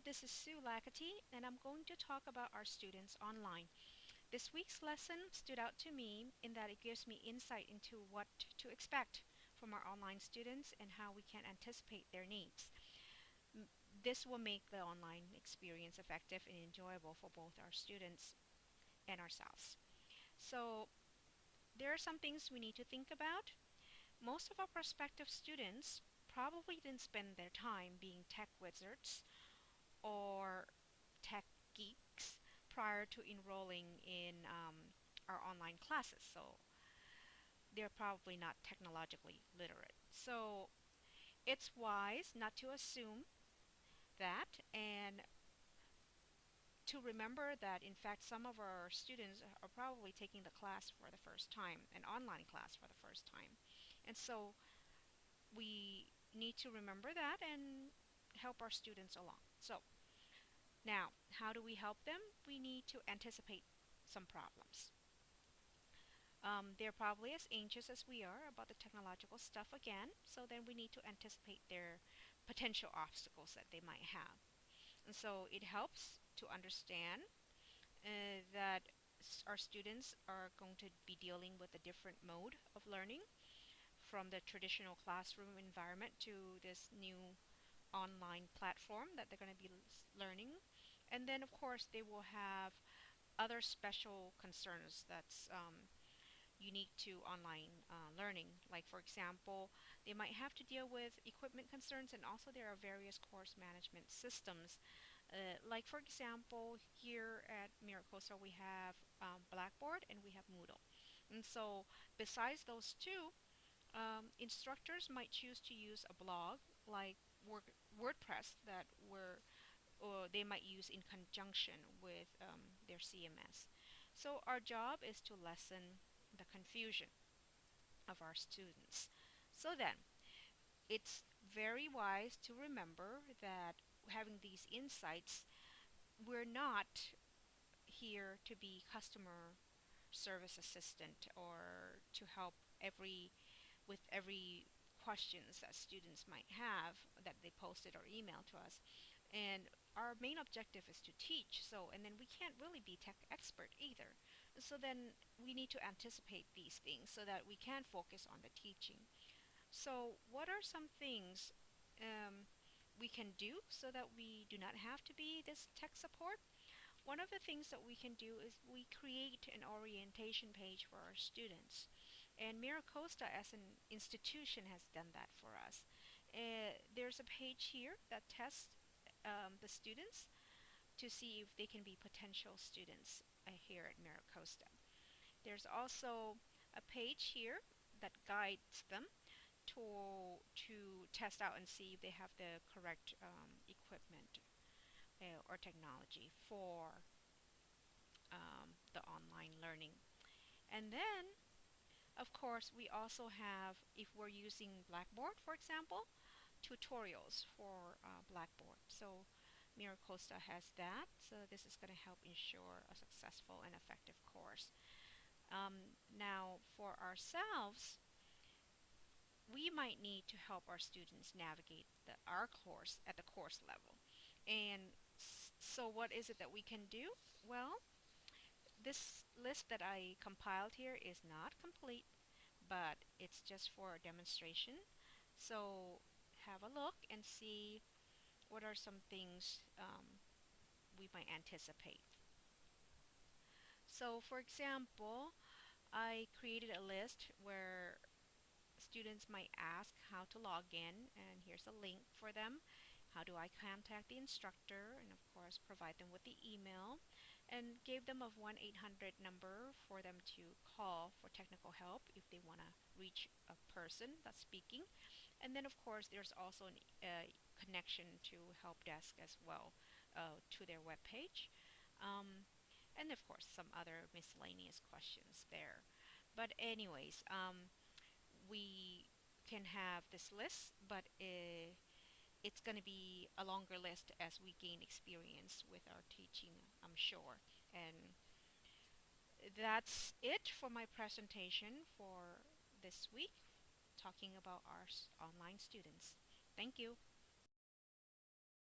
This is Sue Lackety, and I'm going to talk about our students online. This week's lesson stood out to me in that it gives me insight into what to expect from our online students and how we can anticipate their needs. This will make the online experience effective and enjoyable for both our students and ourselves. So, there are some things we need to think about. Most of our prospective students probably didn't spend their time being tech wizards or tech geeks prior to enrolling in um, our online classes. So they're probably not technologically literate. So it's wise not to assume that and to remember that in fact some of our students are probably taking the class for the first time, an online class for the first time. And so we need to remember that and help our students along. So now, how do we help them? We need to anticipate some problems. Um, they're probably as anxious as we are about the technological stuff again, so then we need to anticipate their potential obstacles that they might have. And so it helps to understand uh, that our students are going to be dealing with a different mode of learning from the traditional classroom environment to this new online platform that they're going to be learning. And then, of course, they will have other special concerns that's um, unique to online uh, learning. Like, for example, they might have to deal with equipment concerns, and also there are various course management systems. Uh, like, for example, here at MiraCosta, we have um, Blackboard and we have Moodle. And so, besides those two, um, instructors might choose to use a blog like Word, WordPress that were or they might use in conjunction with um, their CMS. So our job is to lessen the confusion of our students. So then, it's very wise to remember that having these insights, we're not here to be customer service assistant or to help every with every questions that students might have that they posted or emailed to us. And our main objective is to teach. So, and then we can't really be tech expert either. So then we need to anticipate these things so that we can focus on the teaching. So, what are some things um, we can do so that we do not have to be this tech support? One of the things that we can do is we create an orientation page for our students. And MiraCosta as an institution has done that for us. Uh, there's a page here that tests um, the students to see if they can be potential students uh, here at MiraCosta. There's also a page here that guides them to to test out and see if they have the correct um, equipment uh, or technology for um, the online learning. And then, of course, we also have, if we're using Blackboard, for example, tutorials for uh, Blackboard. So MiraCosta has that. So this is going to help ensure a successful and effective course. Um, now, for ourselves, we might need to help our students navigate the, our course at the course level. And so what is it that we can do? Well, this list that I compiled here is not complete, but it's just for a demonstration. So have a look and see what are some things um, we might anticipate. So for example, I created a list where students might ask how to log in and here's a link for them how do I contact the instructor and of course provide them with the email and gave them a 1-800 number for them to call for technical help if they want to reach a person that's speaking. And then of course there's also a uh, connection to help desk as well uh, to their web page um, and of course some other miscellaneous questions there. But anyways um, we can have this list, but uh, it's going to be a longer list as we gain experience with our teaching, I'm sure. And that's it for my presentation for this week, talking about our online students. Thank you.